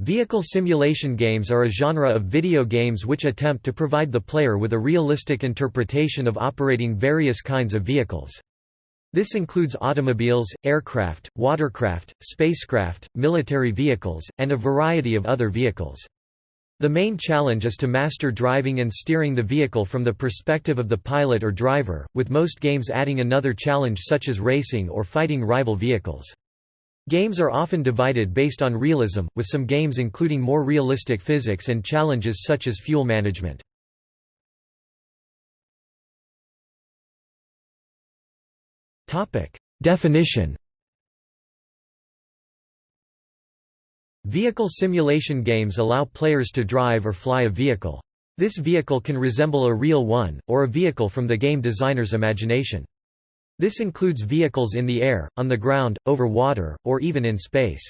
Vehicle simulation games are a genre of video games which attempt to provide the player with a realistic interpretation of operating various kinds of vehicles. This includes automobiles, aircraft, watercraft, spacecraft, military vehicles, and a variety of other vehicles. The main challenge is to master driving and steering the vehicle from the perspective of the pilot or driver, with most games adding another challenge such as racing or fighting rival vehicles. Games are often divided based on realism, with some games including more realistic physics and challenges such as fuel management. Definition Vehicle simulation games allow players to drive or fly a vehicle. This vehicle can resemble a real one, or a vehicle from the game designer's imagination. This includes vehicles in the air, on the ground, over water, or even in space.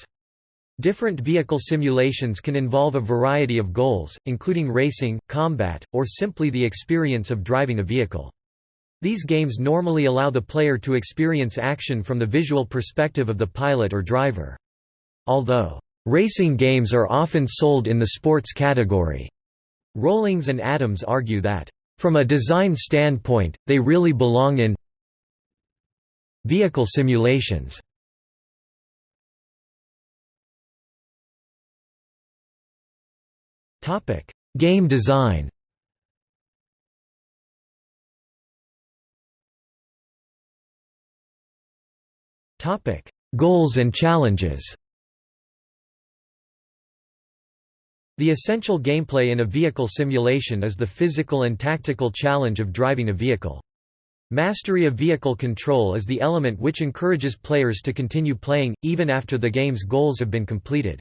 Different vehicle simulations can involve a variety of goals, including racing, combat, or simply the experience of driving a vehicle. These games normally allow the player to experience action from the visual perspective of the pilot or driver. Although, "...racing games are often sold in the sports category," Rollings and Adams argue that, "...from a design standpoint, they really belong in Vehicle simulations. Game design. Goals and challenges. The essential gameplay in a vehicle simulation is the physical and tactical challenge of driving a vehicle. Mastery of vehicle control is the element which encourages players to continue playing, even after the game's goals have been completed.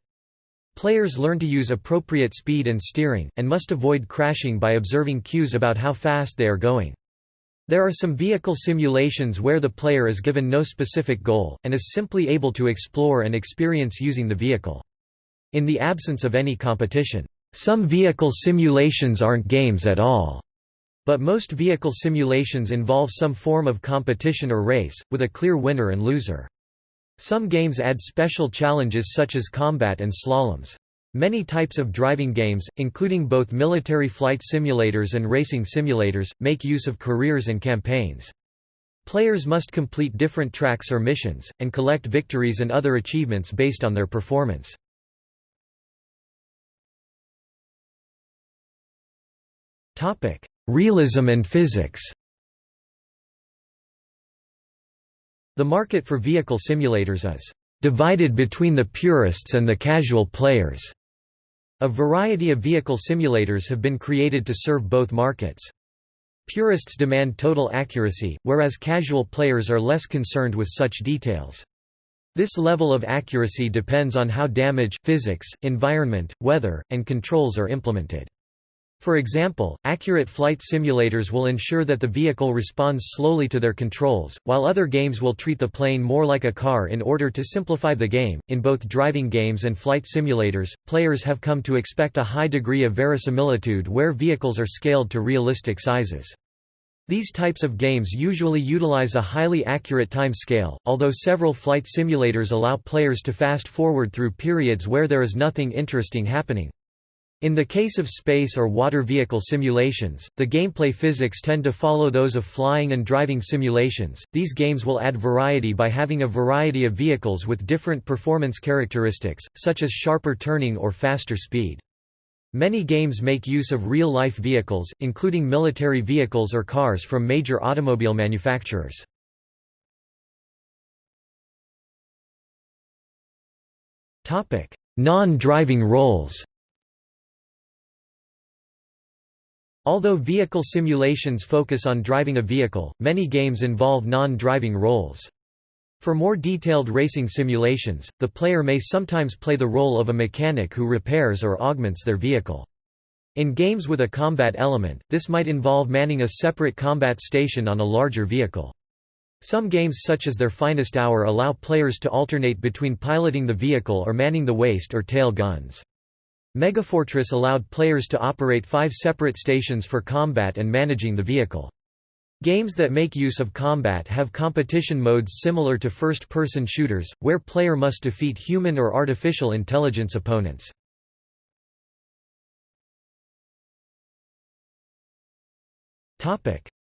Players learn to use appropriate speed and steering, and must avoid crashing by observing cues about how fast they are going. There are some vehicle simulations where the player is given no specific goal, and is simply able to explore and experience using the vehicle. In the absence of any competition, some vehicle simulations aren't games at all. But most vehicle simulations involve some form of competition or race, with a clear winner and loser. Some games add special challenges such as combat and slaloms. Many types of driving games, including both military flight simulators and racing simulators, make use of careers and campaigns. Players must complete different tracks or missions, and collect victories and other achievements based on their performance. Realism and physics The market for vehicle simulators is divided between the purists and the casual players. A variety of vehicle simulators have been created to serve both markets. Purists demand total accuracy, whereas casual players are less concerned with such details. This level of accuracy depends on how damage physics, environment, weather, and controls are implemented. For example, accurate flight simulators will ensure that the vehicle responds slowly to their controls, while other games will treat the plane more like a car in order to simplify the game. In both driving games and flight simulators, players have come to expect a high degree of verisimilitude where vehicles are scaled to realistic sizes. These types of games usually utilize a highly accurate time scale, although several flight simulators allow players to fast forward through periods where there is nothing interesting happening. In the case of space or water vehicle simulations, the gameplay physics tend to follow those of flying and driving simulations. These games will add variety by having a variety of vehicles with different performance characteristics, such as sharper turning or faster speed. Many games make use of real-life vehicles, including military vehicles or cars from major automobile manufacturers. Non-driving roles Although vehicle simulations focus on driving a vehicle, many games involve non-driving roles. For more detailed racing simulations, the player may sometimes play the role of a mechanic who repairs or augments their vehicle. In games with a combat element, this might involve manning a separate combat station on a larger vehicle. Some games such as Their Finest Hour allow players to alternate between piloting the vehicle or manning the waist or tail guns. Megafortress allowed players to operate five separate stations for combat and managing the vehicle. Games that make use of combat have competition modes similar to first-person shooters, where player must defeat human or artificial intelligence opponents.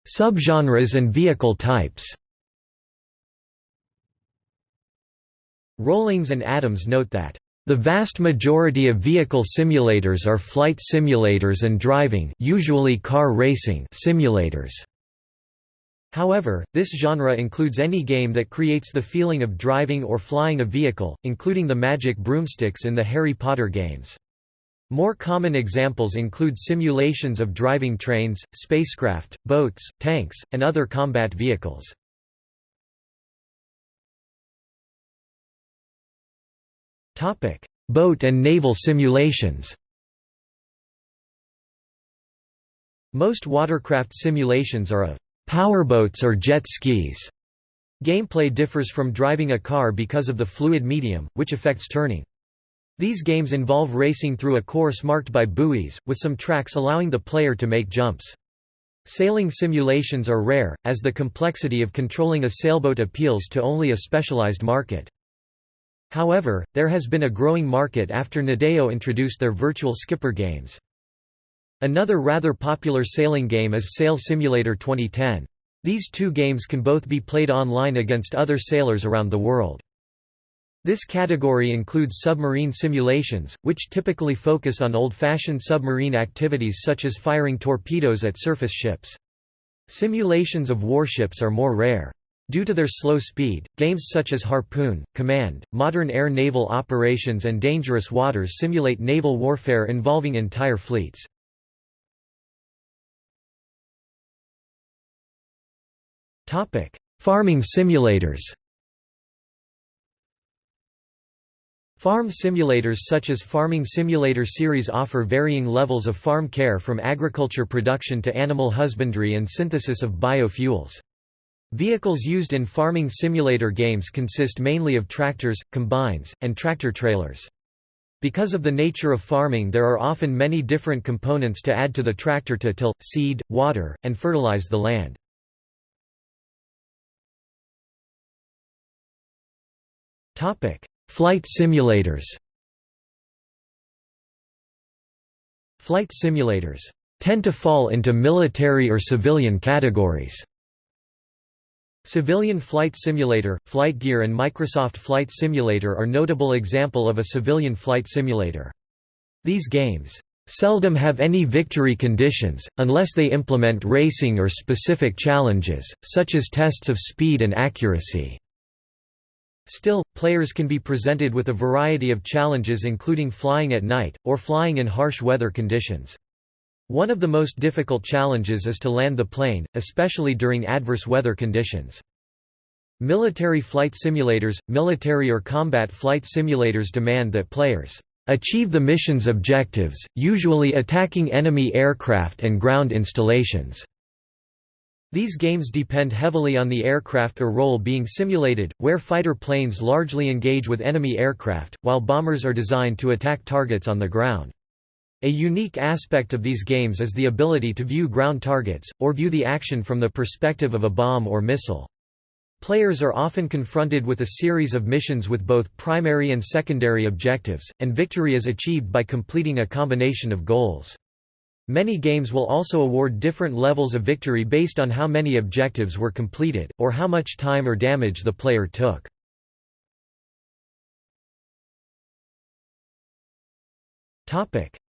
Subgenres and vehicle types Rollings and Adams note that the vast majority of vehicle simulators are flight simulators and driving usually car racing simulators. However, this genre includes any game that creates the feeling of driving or flying a vehicle, including the magic broomsticks in the Harry Potter games. More common examples include simulations of driving trains, spacecraft, boats, tanks, and other combat vehicles. Boat and naval simulations Most watercraft simulations are of powerboats or jet skis. Gameplay differs from driving a car because of the fluid medium, which affects turning. These games involve racing through a course marked by buoys, with some tracks allowing the player to make jumps. Sailing simulations are rare, as the complexity of controlling a sailboat appeals to only a specialized market. However, there has been a growing market after Nadeo introduced their virtual skipper games. Another rather popular sailing game is Sail Simulator 2010. These two games can both be played online against other sailors around the world. This category includes submarine simulations, which typically focus on old-fashioned submarine activities such as firing torpedoes at surface ships. Simulations of warships are more rare. Due to their slow speed, games such as Harpoon, Command, modern air naval operations and Dangerous Waters simulate naval warfare involving entire fleets. Farming simulators Farm simulators such as Farming Simulator series offer varying levels of farm care from agriculture production to animal husbandry and synthesis of biofuels. Vehicles used in farming simulator games consist mainly of tractors, combines, and tractor-trailers. Because of the nature of farming there are often many different components to add to the tractor to till, seed, water, and fertilize the land. Flight simulators Flight simulators tend to fall into military or civilian categories. Civilian Flight Simulator, Flight Gear and Microsoft Flight Simulator are notable example of a civilian flight simulator. These games seldom have any victory conditions, unless they implement racing or specific challenges, such as tests of speed and accuracy. Still, players can be presented with a variety of challenges including flying at night, or flying in harsh weather conditions. One of the most difficult challenges is to land the plane, especially during adverse weather conditions. Military flight simulators – Military or combat flight simulators demand that players achieve the mission's objectives, usually attacking enemy aircraft and ground installations. These games depend heavily on the aircraft or role being simulated, where fighter planes largely engage with enemy aircraft, while bombers are designed to attack targets on the ground. A unique aspect of these games is the ability to view ground targets, or view the action from the perspective of a bomb or missile. Players are often confronted with a series of missions with both primary and secondary objectives, and victory is achieved by completing a combination of goals. Many games will also award different levels of victory based on how many objectives were completed, or how much time or damage the player took.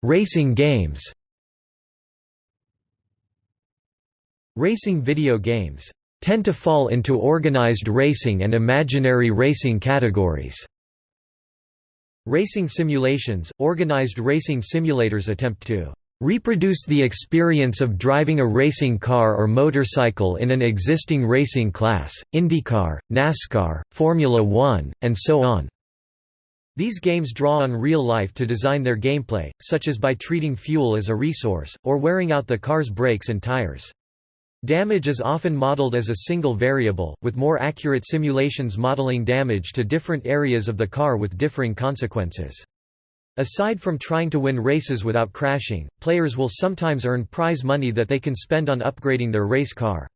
Racing games Racing video games tend to fall into organized racing and imaginary racing categories. Racing simulations – Organized racing simulators attempt to reproduce the experience of driving a racing car or motorcycle in an existing racing class, IndyCar, NASCAR, Formula One, and so on. These games draw on real life to design their gameplay, such as by treating fuel as a resource, or wearing out the car's brakes and tires. Damage is often modeled as a single variable, with more accurate simulations modeling damage to different areas of the car with differing consequences. Aside from trying to win races without crashing, players will sometimes earn prize money that they can spend on upgrading their race car.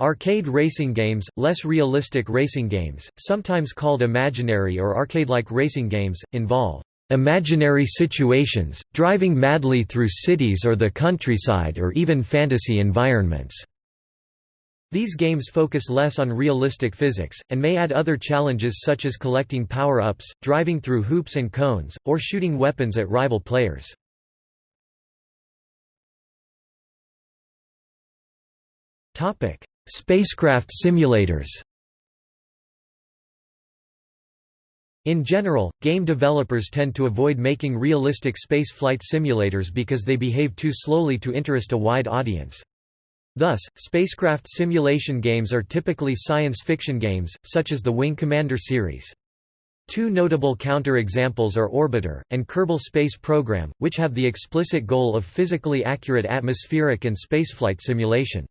Arcade racing games, less realistic racing games, sometimes called imaginary or arcade-like racing games, involve imaginary situations, driving madly through cities or the countryside or even fantasy environments. These games focus less on realistic physics, and may add other challenges such as collecting power-ups, driving through hoops and cones, or shooting weapons at rival players. Spacecraft simulators In general, game developers tend to avoid making realistic spaceflight simulators because they behave too slowly to interest a wide audience. Thus, spacecraft simulation games are typically science fiction games, such as the Wing Commander series. Two notable counter-examples are Orbiter, and Kerbal Space Program, which have the explicit goal of physically accurate atmospheric and spaceflight simulation.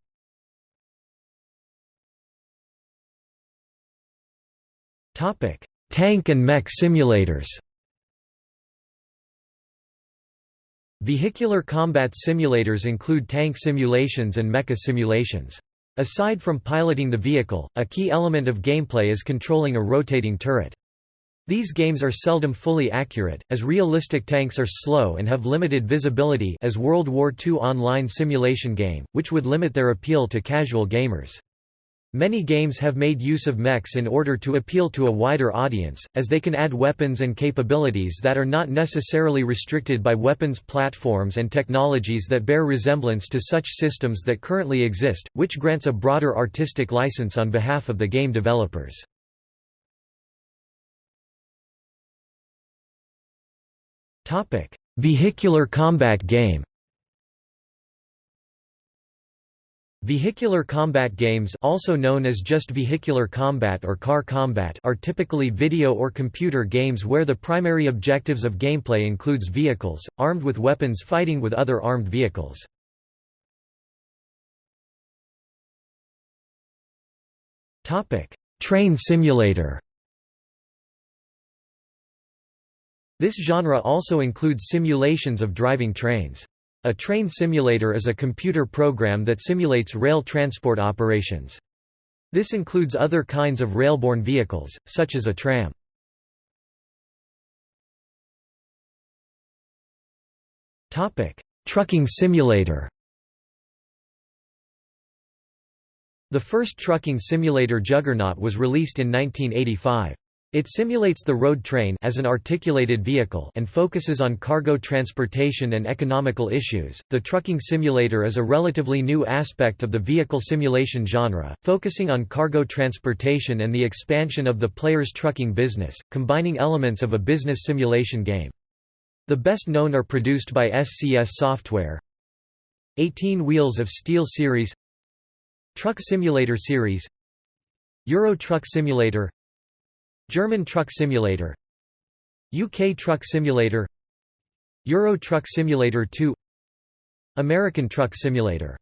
Tank and mech simulators Vehicular combat simulators include tank simulations and mecha simulations. Aside from piloting the vehicle, a key element of gameplay is controlling a rotating turret. These games are seldom fully accurate, as realistic tanks are slow and have limited visibility as World War II online simulation game, which would limit their appeal to casual gamers. Many games have made use of mechs in order to appeal to a wider audience, as they can add weapons and capabilities that are not necessarily restricted by weapons platforms and technologies that bear resemblance to such systems that currently exist, which grants a broader artistic license on behalf of the game developers. Vehicular combat game Vehicular combat games also known as just vehicular combat or car combat are typically video or computer games where the primary objectives of gameplay includes vehicles, armed with weapons fighting with other armed vehicles. Train simulator This genre also includes simulations of driving trains. A train simulator is a computer program that simulates rail transport operations. This includes other kinds of railborne vehicles, such as a tram. Trucking simulator The first trucking simulator Juggernaut was released in 1985. It simulates the road train as an articulated vehicle and focuses on cargo transportation and economical issues. The trucking simulator is a relatively new aspect of the vehicle simulation genre, focusing on cargo transportation and the expansion of the player's trucking business, combining elements of a business simulation game. The best known are produced by SCS Software 18 Wheels of Steel series Truck Simulator series Euro Truck Simulator German Truck Simulator UK Truck Simulator Euro Truck Simulator 2 American Truck Simulator